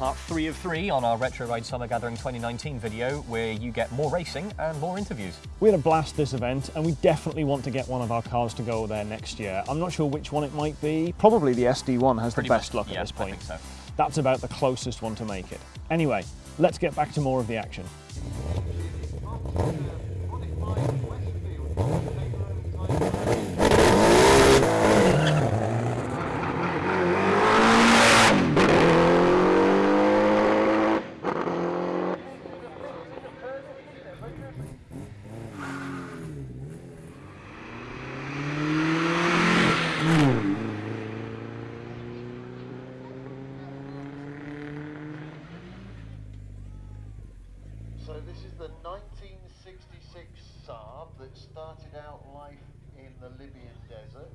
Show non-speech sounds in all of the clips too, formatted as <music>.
part three of three on our Retro Ride Summer Gathering 2019 video, where you get more racing and more interviews. We had a blast this event, and we definitely want to get one of our cars to go there next year. I'm not sure which one it might be. Probably the SD1 has Pretty the best much, luck yeah, at this I point. think so. That's about the closest one to make it. Anyway, let's get back to more of the action. Saab that started out life in the Libyan desert.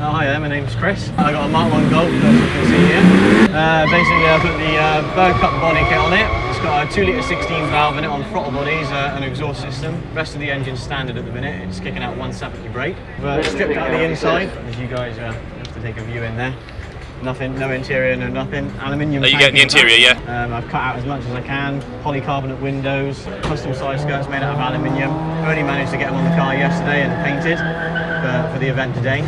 Oh, hi there, my name's Chris. I got a Mark 1 Golf, as you can see here. Uh, basically, I put the uh, Berg Cup body kit on it. It's got a 2 litre 16 valve in it on throttle bodies, uh, an exhaust system. rest of the engine's standard at the minute. It's kicking out 170 brake. We've uh, stripped out the inside, as you guys uh, have to take a view in there. Nothing, no interior, no nothing. Aluminium. Are you getting the back. interior, yeah? Um, I've cut out as much as I can. Polycarbonate windows, custom side skirts made out of aluminium. Only managed to get them on the car yesterday and painted for, for the event today.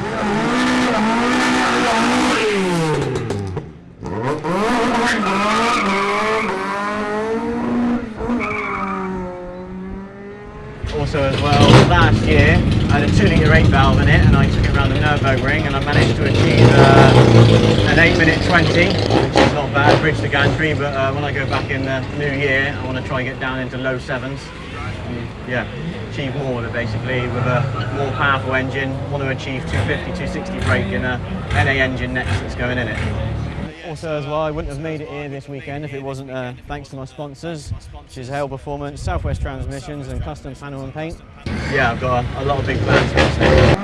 Also as well, last year I had a 2 litre 8 valve in it and I took it around the Nürburgring and I managed to achieve uh, an 8 minute 20, which is not bad, bridge to gantry, but uh, when I go back in the new year I want to try and get down into low sevens. Yeah, achieve more with it basically with a more powerful engine. Want to achieve 250, 260 brake in a NA engine next that's going in it. Also as well, I wouldn't have made it here this weekend if it wasn't uh, thanks to my sponsors, which is Hale Performance, Southwest Transmissions and Custom Panel and Paint. Yeah, I've got a, a lot of big plans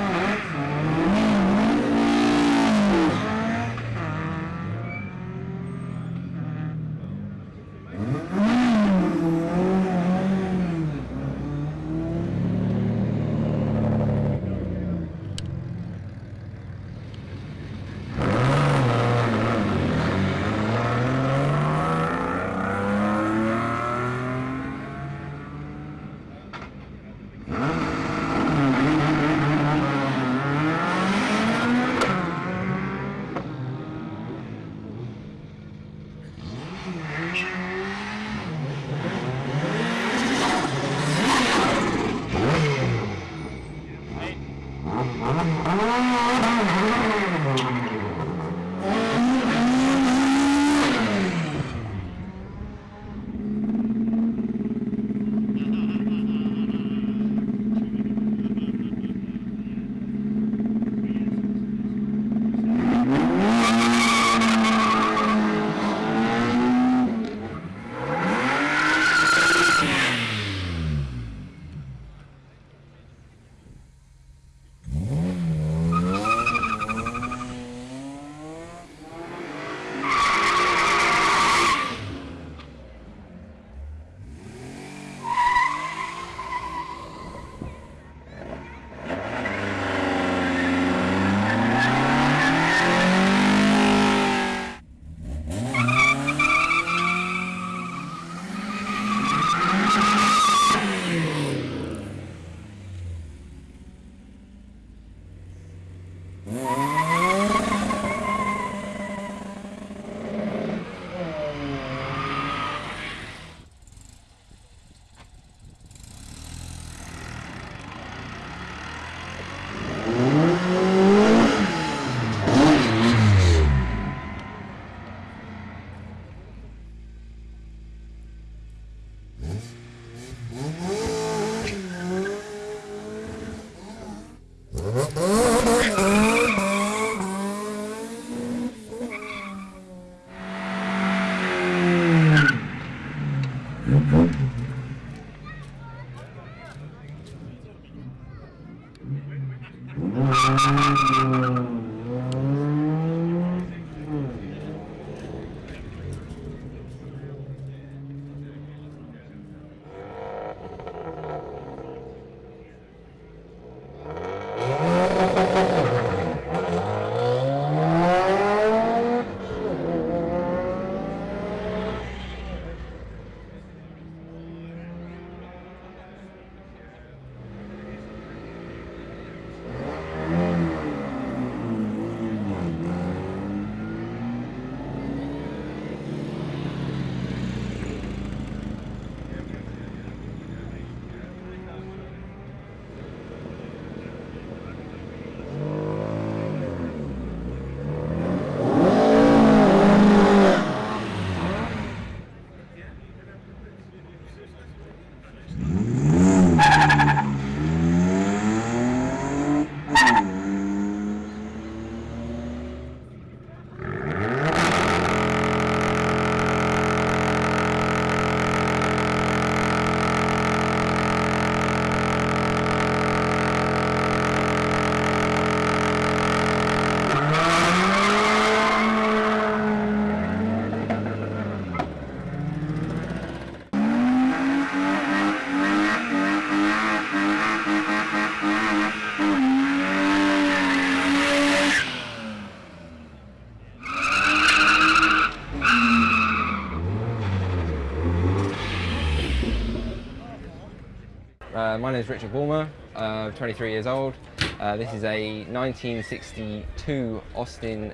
Uh, my name is Richard Bulmer, uh, 23 years old. Uh, this is a 1962 Austin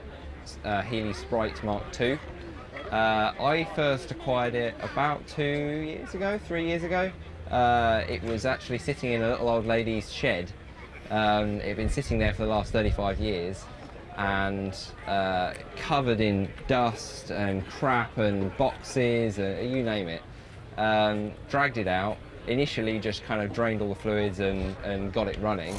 uh, Healey Sprite Mark II. Uh, I first acquired it about two years ago, three years ago. Uh, it was actually sitting in a little old lady's shed. Um, it had been sitting there for the last 35 years and covered in dust and crap and boxes, uh, you name it. Um, dragged it out, initially just kind of drained all the fluids and, and got it running.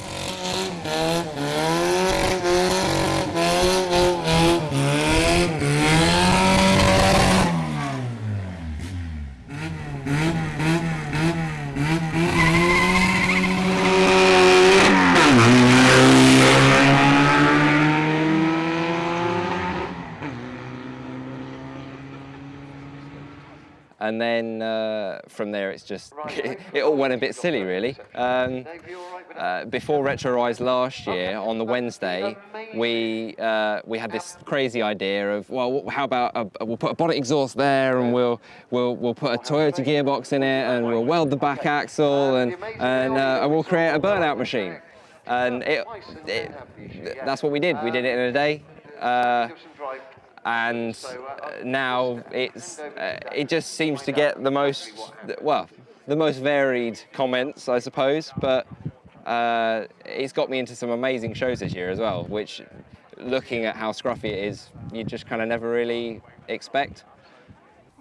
and then uh, from there it's just <laughs> it all went a bit silly really. Um, uh, before Retro Rides last year on the wednesday we uh, we had this crazy idea of well how about a, we'll put a bonnet exhaust there and we'll we'll we'll put a toyota gearbox in it and we'll weld the back axle and and, uh, and we'll create a burnout machine. and it, it, that's what we did. We did it in a day. Uh, and uh, now it's uh, it just seems to get the most well the most varied comments I suppose but uh, it's got me into some amazing shows this year as well which looking at how scruffy it is you just kind of never really expect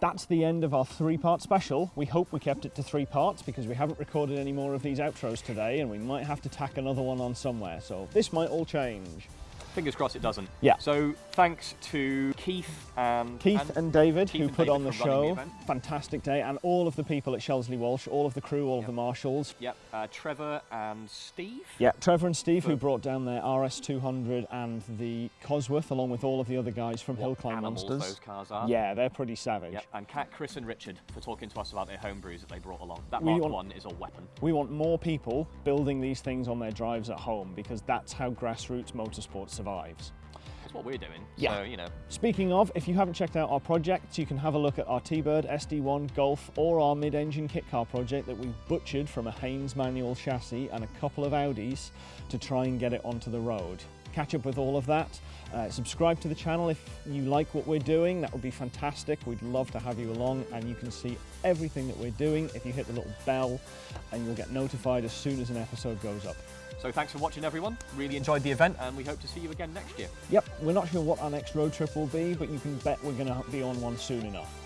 That's the end of our three-part special. We hope we kept it to three parts because we haven't recorded any more of these outros today and we might have to tack another one on somewhere. So this might all change. Fingers crossed it doesn't. Yeah. So thanks to Keith and Keith and, David, Keith who and put David on the show, event. fantastic day, and all of the people at Shelsley Walsh, all of the crew, all of the marshals. Yep. Uh, Trevor and Steve. Yeah, Trevor and Steve, who brought down their RS200 and the Cosworth, along with all of the other guys from Hill Climb Monsters. those cars are. Yeah, they're pretty savage. Yep. And Kat, Chris, and Richard for talking to us about their homebrews that they brought along. That want- One is a weapon. We want more people building these things on their drives at home because that's how grassroots motorsport survives. That's what we're doing. Yeah. So you know, Speaking of, if you haven't checked out our projects, you can have a look at our T-Bird, SD1, Golf, or our mid-engine kit car project that we've butchered from a Haynes manual chassis and a couple of Audis to try and get it onto the road. Catch up with all of that. Uh, subscribe to the channel if you like what we're doing. That would be fantastic. We'd love to have you along and you can see everything that we're doing if you hit the little bell and you'll get notified as soon as an episode goes up. So thanks for watching, everyone. Really enjoyed the event, and we hope to see you again next year. Yep, we're not sure what our next road trip will be, but you can bet we're going to be on one soon enough.